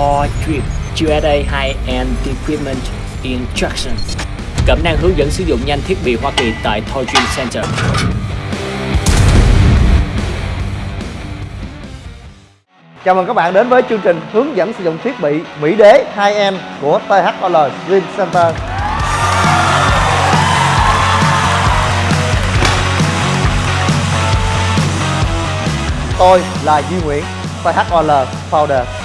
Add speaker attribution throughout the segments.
Speaker 1: Core Drip USA High-End Equipment Instruction Cẩm năng hướng dẫn sử dụng nhanh thiết bị Hoa Kỳ tại Toy Dream Center.
Speaker 2: Chào mừng các bạn đến với chương trình hướng dẫn sử dụng thiết bị Mỹ Đế 2M của THOL Dream Center. Tôi là Duy Nguyễn, THOL Founder.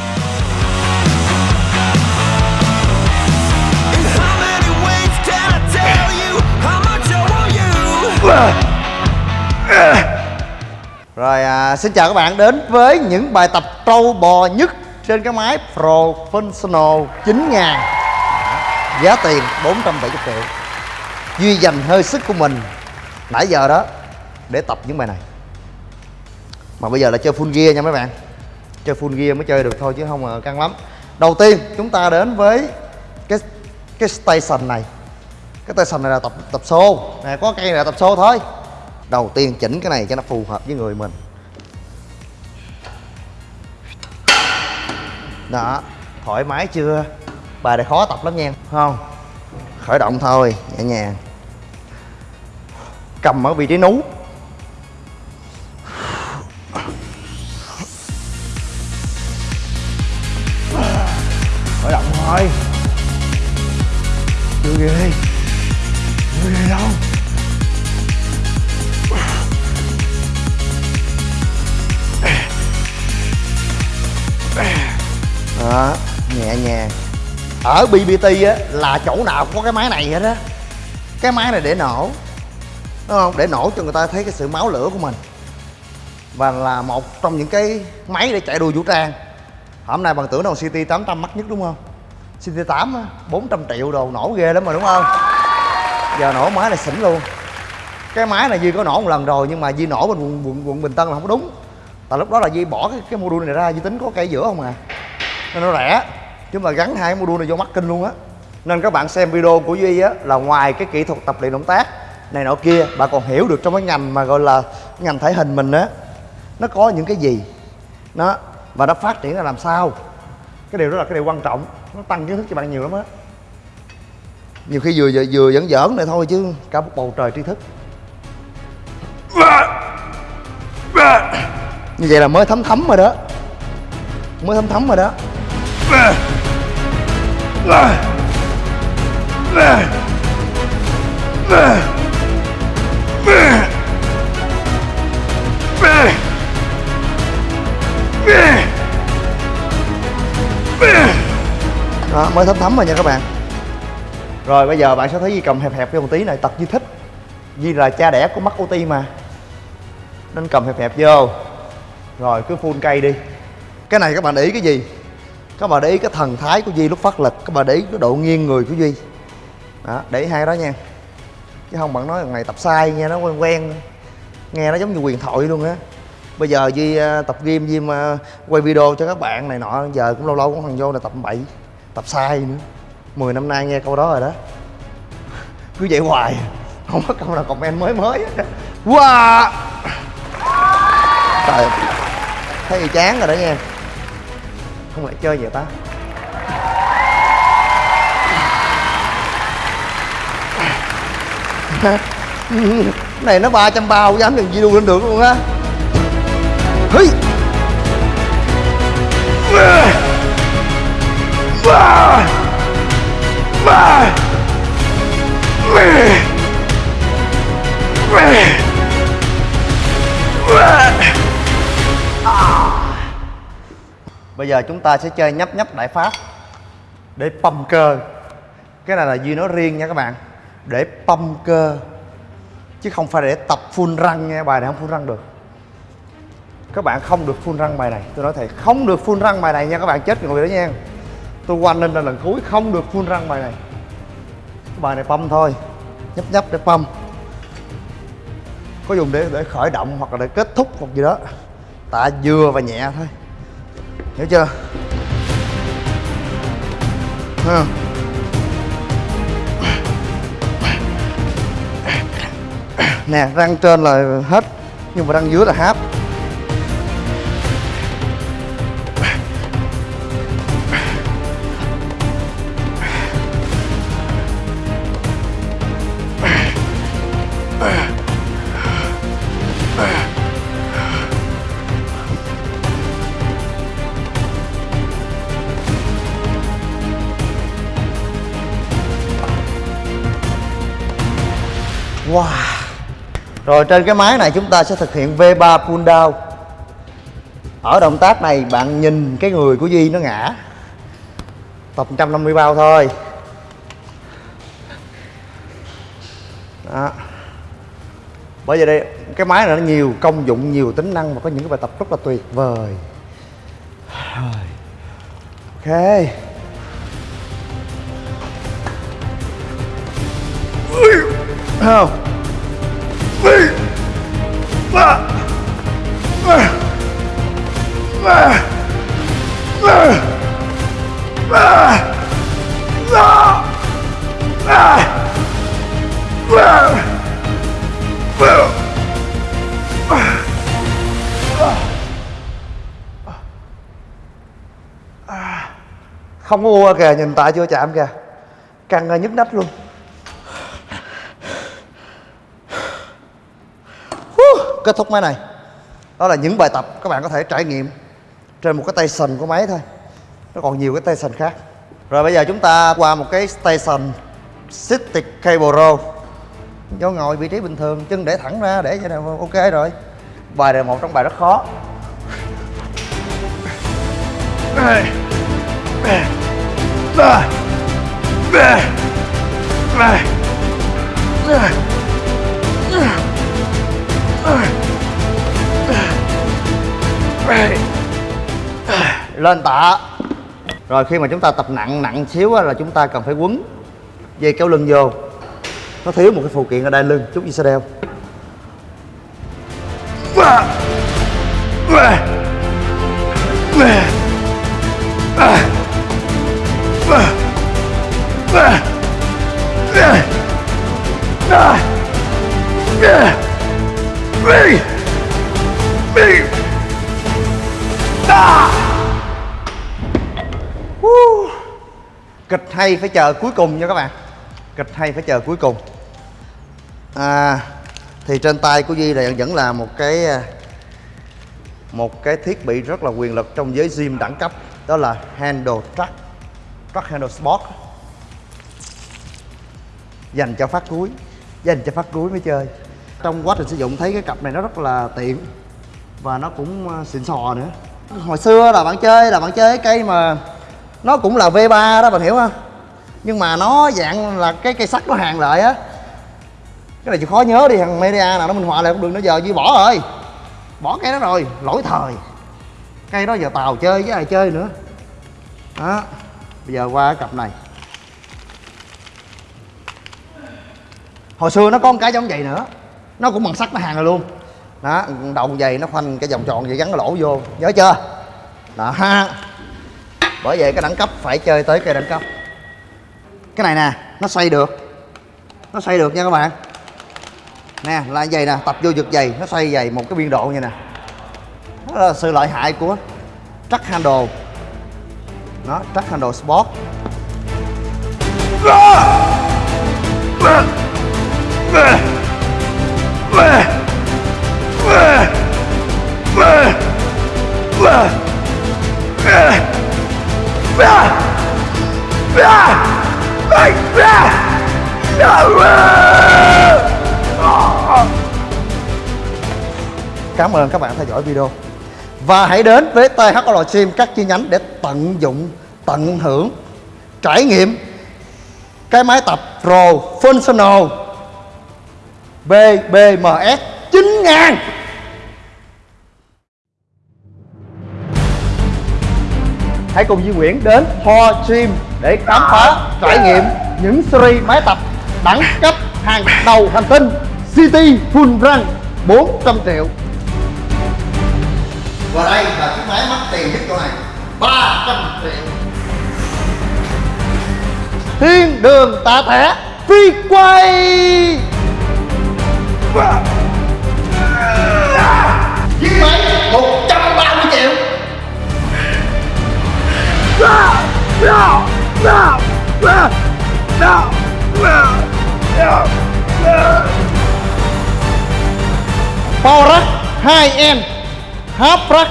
Speaker 2: Rồi à, xin chào các bạn đến với những bài tập trâu bò nhất trên cái máy Professional 9000 Giá tiền 470 triệu. Duy dành hơi sức của mình nãy giờ đó để tập những bài này. Mà bây giờ là chơi full gear nha mấy bạn. Chơi full gear mới chơi được thôi chứ không là căng lắm. Đầu tiên chúng ta đến với cái cái station này. Cái station này là tập tập xô. Nè, có cây này là tập xô thôi. Đầu tiên chỉnh cái này cho nó phù hợp với người mình. Đó, thoải mái chưa? Bài này khó tập lắm nha không? Khởi động thôi, nhẹ nhàng. Cầm ở vị trí nú. Khởi động thôi. Chưa ghê. Đó nhẹ nhàng. Ở BBT á là chỗ nào cũng có cái máy này hết á. Cái máy này để nổ đúng không? Để nổ cho người ta thấy cái sự máu lửa của mình. Và là một trong những cái máy để chạy đua vũ trang. Hôm nay bằng tưởng đâu CT 800 mắc nhất đúng không? CT 8 á 400 triệu đồ nổ ghê lắm mà đúng không? Giờ nổ máy này xỉn luôn. Cái máy này Duy có nổ một lần rồi nhưng mà Duy nổ bên quận, quận, quận Bình Tân là không có đúng. Tại lúc đó là Duy bỏ cái, cái module này ra Duy tính có cây giữa không à nên nó rẻ. Chứ mà gắn hai module này vô mắt kinh luôn á. Nên các bạn xem video của Duy á là ngoài cái kỹ thuật tập luyện động tác này nọ kia bạn còn hiểu được trong cái ngành mà gọi là ngành thể hình mình á nó có những cái gì. Nó và nó phát triển ra làm sao. Cái điều đó là cái điều quan trọng. Nó tăng kiến thức cho bạn nhiều lắm á. Nhiều khi vừa vừa, vừa giỡn này thôi chứ cả một bầu trời tri thức. Như vậy là mới thấm thấm rồi đó. Mới thấm thấm rồi đó đó, mới thấm thấm rồi nha các bạn. Rồi, bây giờ bạn sẽ thấy Di cầm hẹp hẹp vô một tí này, tật Di thích. Di là cha đẻ của mắt OT mà. Nên cầm hẹp hẹp vô. Rồi, cứ full cây đi. Cái này các bạn để ý cái gì? Các bạn để ý cái thần thái của Duy lúc phát lực Các bạn để ý cái độ nghiêng người của Duy. Đó, để ý hai đó nha. Chứ không bạn nói thằng này tập sai nghe nó quen quen. Nghe nó giống như quyền thoại luôn á. Bây giờ Duy à, tập game Duy mà quay video cho các bạn này nọ Giờ cũng lâu lâu cũng thằng vô là tập bậy Tập sai nữa. 10 năm nay nghe câu đó rồi đó. Cứ vậy hoài Không có câu nào comment mới mới. Wow! Trời Thấy chán rồi đó nha. Không lại chơi vậy ta? Này nó 300 bao, dám đừng video lên được luôn á. Hí Bây giờ chúng ta sẽ chơi nhấp nhấp đại pháp Để pump cơ. Cái này là Duy nói riêng nha các bạn. Để pump cơ. Chứ không phải để tập full răng nha, Bài này không full răng được. Các bạn không được full răng bài này. Tôi nói thầy không được full răng bài này nha Các bạn, chết người đó nha. Tôi quanh lên là lần cuối, không được full răng bài này. Bài này pump thôi. Nhấp nhấp để pump. Có dùng để để khởi động hoặc là để kết thúc hoặc gì đó. Tạ vừa và nhẹ thôi. Hiểu chưa? Ha. nè răng trên là hết nhưng mà răng dưới là háp Rồi trên cái máy này chúng ta sẽ thực hiện V3 pull down. Ở động tác này bạn nhìn cái người của Di nó ngã. Tập 150 bao thôi. Đó. Bởi vì đây cái máy này nó nhiều công dụng, nhiều tính năng Và có những cái bài tập rất là tuyệt vời. Ok. Không không có ua kìa nhìn tại chưa chạm kìa. Căng nhức nách luôn. Kết thúc máy này. Đó là những bài tập các bạn có thể trải nghiệm trên một cái station của máy thôi. Nó còn nhiều cái station khác. Rồi bây giờ chúng ta qua một cái station City Cable Row do ngồi vị trí bình thường, chân để thẳng ra, để cho nào ok rồi. Bài này một trong bài rất khó lên tạ rồi khi mà chúng ta tập nặng nặng xíu là chúng ta cần phải quấn dây kéo lưng vô nó thiếu một cái phụ kiện ở đai lưng chút gì sẽ đeo Woo. kịch hay phải chờ cuối cùng nha các bạn. Kịch hay phải chờ cuối cùng. À thì trên tay của Duy này vẫn là một cái à, một cái thiết bị rất là quyền lực trong giới gym đẳng cấp, đó là handle truck Truck handle sport. Dành cho phát cuối, dành cho phát cuối mới chơi trong quá trình sử dụng thấy cái cặp này nó rất là tiện và nó cũng à, xịn sò nữa. Hồi xưa là bạn chơi, là bạn chơi cái cây mà nó cũng là V3 đó, bạn hiểu không? Nhưng mà nó dạng là cái cây sắt nó hàng lại á. Cái này chịu khó nhớ đi, thằng media nào nó minh họa lại cũng được, nó giờ như bỏ rồi. Bỏ cây đó rồi, lỗi thời. Cây đó giờ tàu chơi với ai chơi nữa. Đó, bây giờ qua cái cặp này. Hồi xưa nó có một cái giống vậy nữa nó cũng bằng sắt nó hàng rồi luôn. Đó đầu dày nó khoanh cái vòng tròn vậy gắn cái lỗ vô. Nhớ chưa? Đó. Ha bởi vậy cái đẳng cấp phải chơi tới cây đẳng cấp. Cái này nè, nó xoay được. Nó xoay được nha các bạn. Nè, là dày nè, tập vô giật dày, nó xoay dày một cái biên độ như nè. Đó là sự lợi hại của track handle nó track handle sport Cảm ơn các bạn theo dõi video. Và hãy đến với THL Gym các chi nhánh để tận dụng, tận hưởng, trải nghiệm cái máy tập Pro Functional BBMS 9000 Hãy cùng Duy Nguyễn đến Ho Gym để khám phá, trải nghiệm những series máy tập đẳng cấp hàng đầu hành tinh City Full Run 400 triệu và đây là chiếc máy mất tiền nhất của này. 300 triệu. Thiên đường tạ thẻ phi quay. Chiếc máy 130 triệu. Power 2M 2N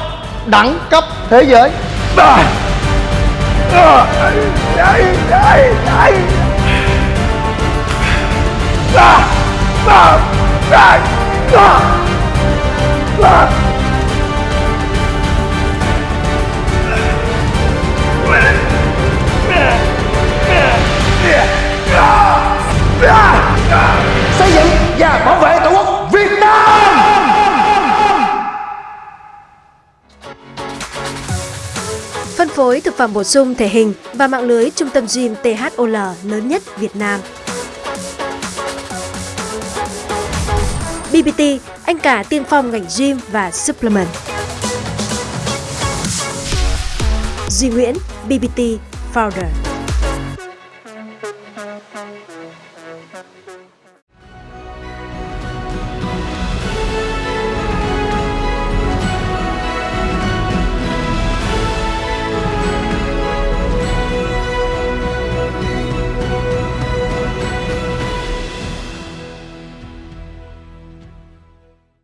Speaker 2: đẳng cấp thế giới. Xây
Speaker 3: phối thực phẩm bổ sung thể hình và mạng lưới trung tâm gym THOL lớn nhất Việt Nam. BBT, anh cả tiên phong ngành gym và supplement. Duy Nguyễn, BBT Founder.